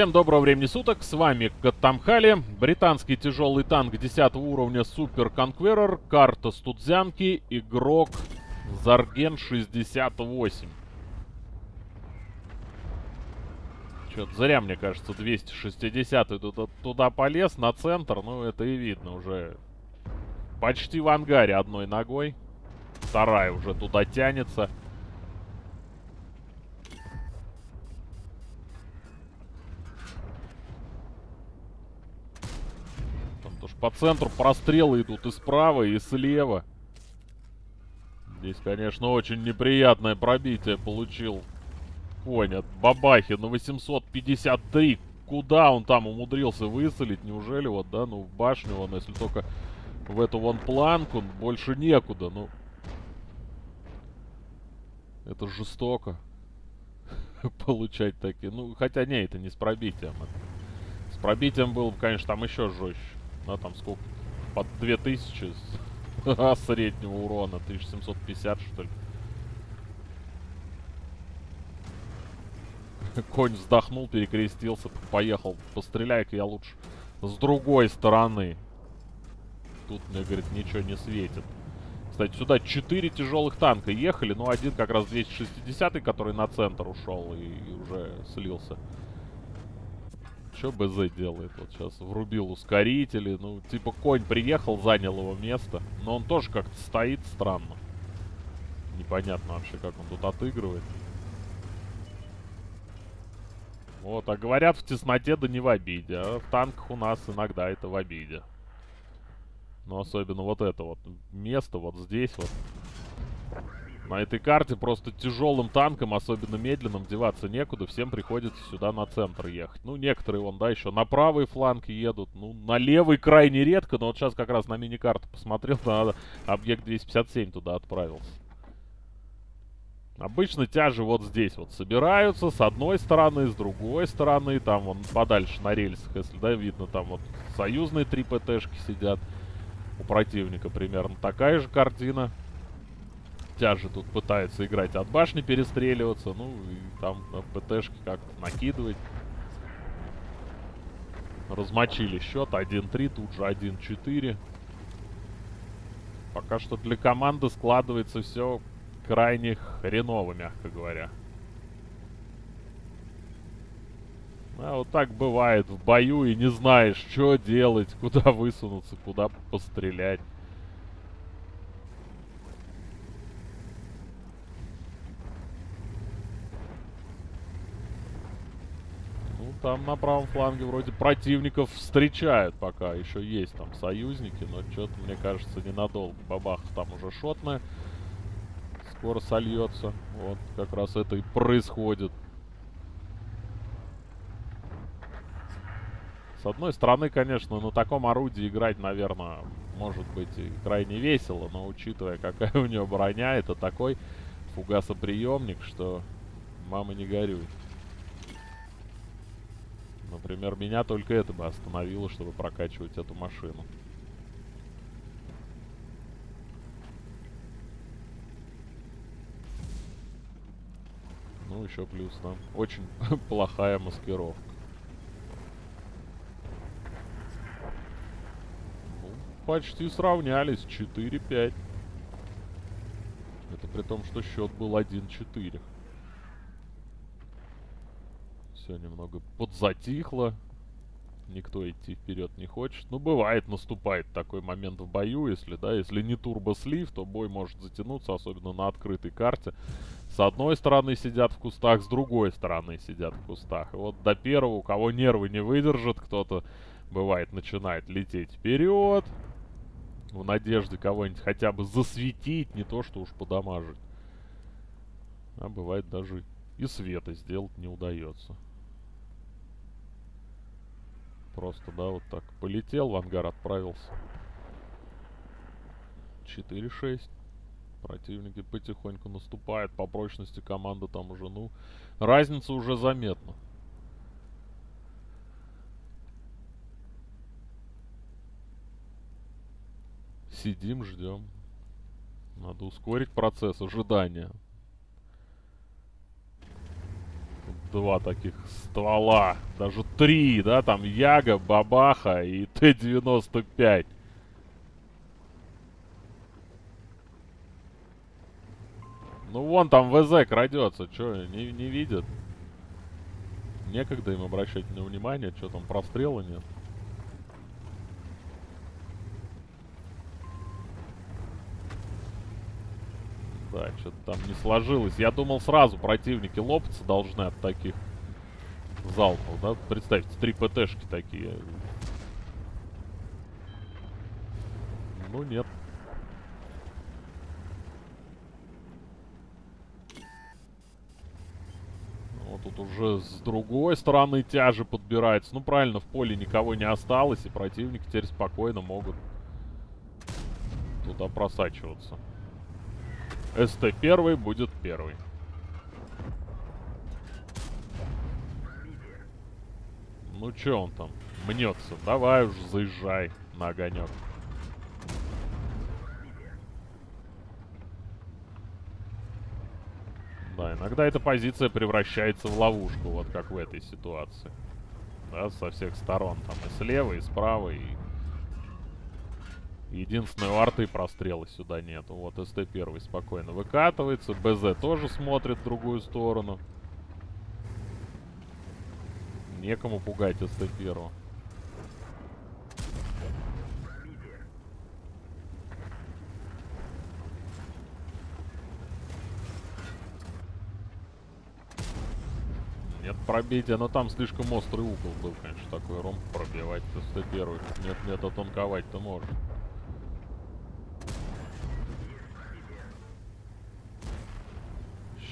Всем доброго времени суток, с вами Каттамхали, британский тяжелый танк 10 уровня Супер Conqueror, карта Студзянки, игрок Зарген 68. Что-то зря, мне кажется, 260 туда, туда полез, на центр, ну это и видно уже. Почти в ангаре одной ногой, вторая уже туда тянется. По центру прострелы идут и справа, и слева. Здесь, конечно, очень неприятное пробитие получил конь от Бабахи на 853. Куда он там умудрился высолить? Неужели вот, да, ну в башню он, если только в эту вон планку, больше некуда, ну. Это жестоко. Получать такие. Ну, хотя не, это не с пробитием. С пробитием было бы, конечно, там еще жестче. Да, там сколько? Под 2000 среднего урона. 1750, что ли. Конь вздохнул, перекрестился, поехал. Постреляй-ка я лучше с другой стороны. Тут мне, говорит, ничего не светит. Кстати, сюда 4 тяжелых танка ехали. Ну, один как раз 260 который на центр ушел и уже слился. Что БЗ делает? Вот сейчас врубил ускорители. Ну, типа конь приехал, занял его место. Но он тоже как-то стоит странно. Непонятно вообще, как он тут отыгрывает. Вот, а говорят, в тесноте да не в обиде. А в танках у нас иногда это в обиде. Но особенно вот это вот место, вот здесь вот. На этой карте просто тяжелым танком, особенно медленным, деваться некуда. Всем приходится сюда на центр ехать. Ну, некоторые вон, да, еще на правый фланг едут. Ну, на левый крайне редко, но вот сейчас как раз на мини-карту посмотрел, надо объект 257 туда отправился. Обычно тяжи вот здесь вот собираются, с одной стороны, с другой стороны, там вон подальше на рельсах, если, да, видно, там вот союзные три ПТшки сидят. У противника примерно такая же картина тяжи тут пытается играть от башни, перестреливаться. Ну, и там ПТшки как накидывать. Размочили счет. 1-3, тут же 1-4. Пока что для команды складывается все крайне хреново, мягко говоря. А вот так бывает в бою и не знаешь, что делать, куда высунуться, куда пострелять. Там на правом фланге вроде противников встречают пока. Еще есть там союзники, но что-то, мне кажется, ненадолго. Бабах там уже шотная. Скоро сольется. Вот, как раз это и происходит. С одной стороны, конечно, на таком орудии играть, наверное, может быть и крайне весело, но учитывая, какая у него броня, это такой фугасоприемник, что мама не горюй. Например, меня только это бы остановило, чтобы прокачивать эту машину. Ну, еще плюс там очень плохая маскировка. Ну, почти сравнялись. 4-5. Это при том, что счет был 1-4 все немного подзатихло. Никто идти вперед не хочет. Ну, бывает, наступает такой момент в бою, если, да, если не турбослив, то бой может затянуться, особенно на открытой карте. С одной стороны сидят в кустах, с другой стороны сидят в кустах. И вот до первого, у кого нервы не выдержат, кто-то, бывает, начинает лететь вперед. В надежде кого-нибудь хотя бы засветить, не то что уж подамажить. А бывает даже и света сделать не удается. Просто, да, вот так. Полетел, в ангар отправился. 4-6. Противники потихоньку наступают. По прочности команда там уже, ну, разница уже заметна. Сидим, ждем. Надо ускорить процесс ожидания. Два таких ствола. Даже три, да, там Яга, Бабаха и Т-95. Ну вон там ВЗ крадется, что, не, не видят? Некогда им обращать на внимание, что там прострела нет. Да, что-то там не сложилось. Я думал, сразу противники лопаться должны от таких залпов, да? Представьте, три ПТшки такие. Ну, нет. Вот тут уже с другой стороны тяжи подбирается. Ну, правильно, в поле никого не осталось, и противники теперь спокойно могут туда просачиваться. СТ-1 будет первый. Ну чё он там? Мнется. Давай уж заезжай на огонек. Да, иногда эта позиция превращается в ловушку, вот как в этой ситуации. Да, со всех сторон. Там и слева, и справа, и Единственное, у арты прострела сюда нету. Вот, СТ-1 спокойно выкатывается. БЗ тоже смотрит в другую сторону. Некому пугать СТ-1. Нет пробития, но там слишком острый угол был, конечно, такой ром пробивать СТ-1. Нет, нет, отонковать-то может.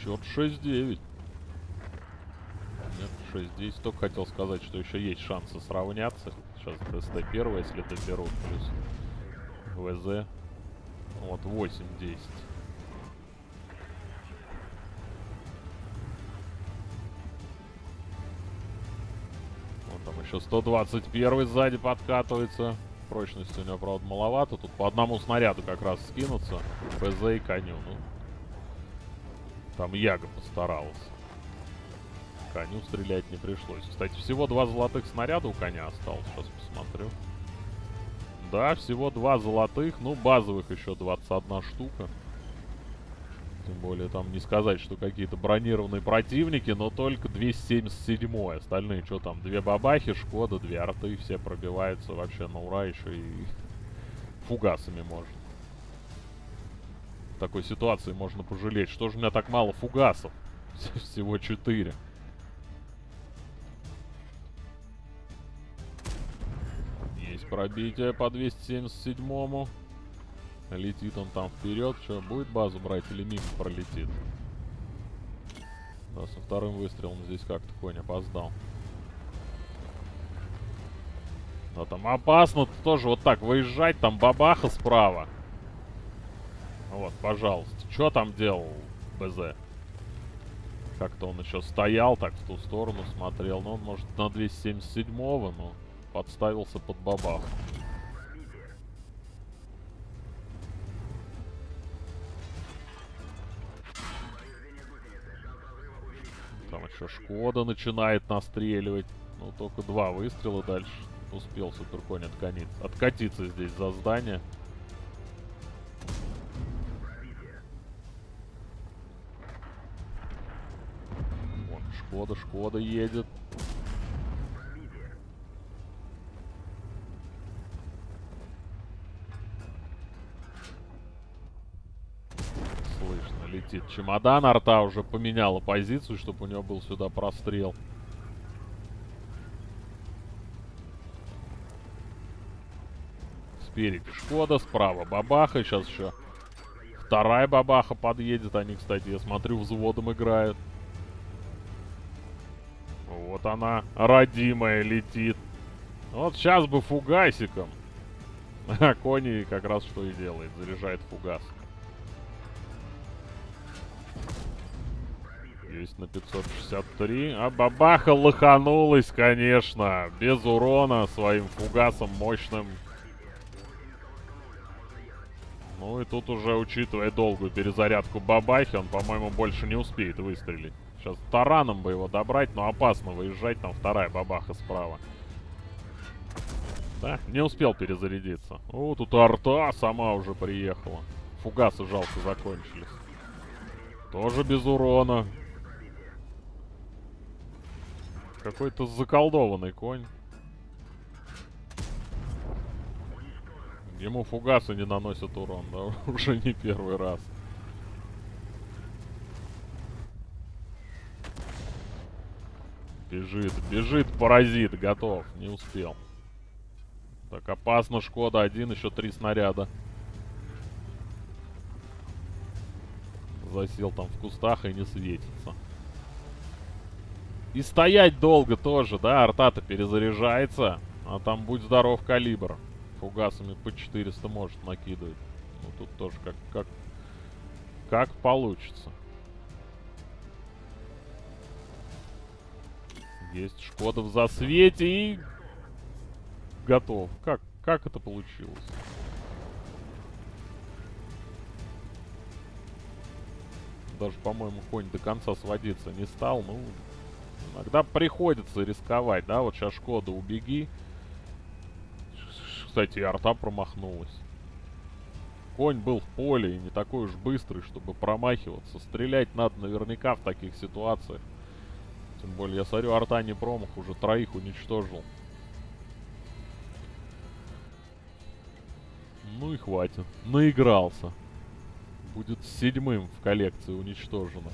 Счет 6-9. Нет, 6-10. Только хотел сказать, что еще есть шансы сравняться. Сейчас ДСТ первый, если доберут. Плюс ВЗ. Вот, 8-10. Вот там еще 121 сзади подкатывается. Прочности у него, правда, маловато. Тут по одному снаряду как раз скинуться. БЗ и коню. Ну, там Яга постаралась. Коню стрелять не пришлось. Кстати, всего два золотых снаряда у коня осталось. Сейчас посмотрю. Да, всего два золотых. Ну, базовых еще 21 штука. Тем более, там не сказать, что какие-то бронированные противники, но только 277 Остальные, что там, две бабахи, Шкода, две арты. Все пробиваются вообще на ура еще и фугасами можно такой ситуации можно пожалеть. Что же у меня так мало фугасов? Всего 4. Есть пробитие по 277-му. Летит он там вперед. Что, будет базу брать или мимо пролетит? Да, со вторым выстрелом здесь как-то конь опоздал. Да, там опасно тоже вот так выезжать. Там бабаха справа. Вот, пожалуйста. Что там делал БЗ? Как-то он еще стоял, так в ту сторону смотрел. Ну, он, может, на 277-го, но подставился под бабах. Там еще Шкода начинает настреливать. Ну, только два выстрела дальше. Успел Суперконь откатиться, здесь за здание. Шкода, Шкода едет. Слышно, летит чемодан. Арта уже поменяла позицию, чтобы у него был сюда прострел. Спереди Шкода, справа Бабаха. Сейчас еще вторая Бабаха подъедет. Они, кстати, я смотрю, взводом играют. Вот она, родимая, летит. Вот сейчас бы фугасиком. А Кони как раз что и делает. Заряжает фугас. Есть на 563. А бабаха лоханулась, конечно. Без урона своим фугасом мощным. Ну и тут уже, учитывая долгую перезарядку бабахи, он, по-моему, больше не успеет выстрелить. Сейчас тараном бы его добрать, но опасно выезжать. Там вторая бабаха справа. Да, не успел перезарядиться. О, тут арта сама уже приехала. Фугасы жалко закончились. Тоже без урона. Какой-то заколдованный конь. Ему фугасы не наносят урон, да, уже не первый раз. Бежит, бежит, паразит, готов, не успел. Так, опасно, Шкода, один, еще три снаряда. Засел там в кустах и не светится. И стоять долго тоже, да, арта-то перезаряжается. А там, будь здоров, калибр. Фугасами по 400 может накидывать. Ну, тут тоже как, как, как получится. Есть Шкода в засвете и... Готов. Как, как это получилось? Даже, по-моему, конь до конца сводиться не стал. Ну, иногда приходится рисковать, да? Вот сейчас Шкода, убеги. Кстати, и арта промахнулась. Конь был в поле и не такой уж быстрый, чтобы промахиваться. Стрелять надо наверняка в таких ситуациях. Тем более, я смотрю, арта не промах, уже троих уничтожил. Ну и хватит. Наигрался. Будет седьмым в коллекции уничтожено.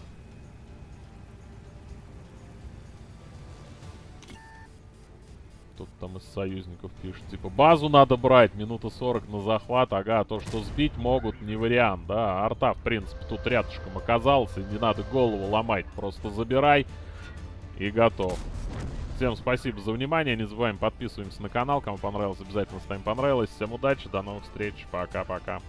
Тут там из союзников пишет, типа, базу надо брать, минута 40 на захват, ага, то, что сбить могут, не вариант, да, арта, в принципе, тут рядышком оказался, не надо голову ломать, просто забирай и готов. Всем спасибо за внимание. Не забываем подписываемся на канал. Кому понравилось, обязательно ставим понравилось. Всем удачи, до новых встреч. Пока-пока.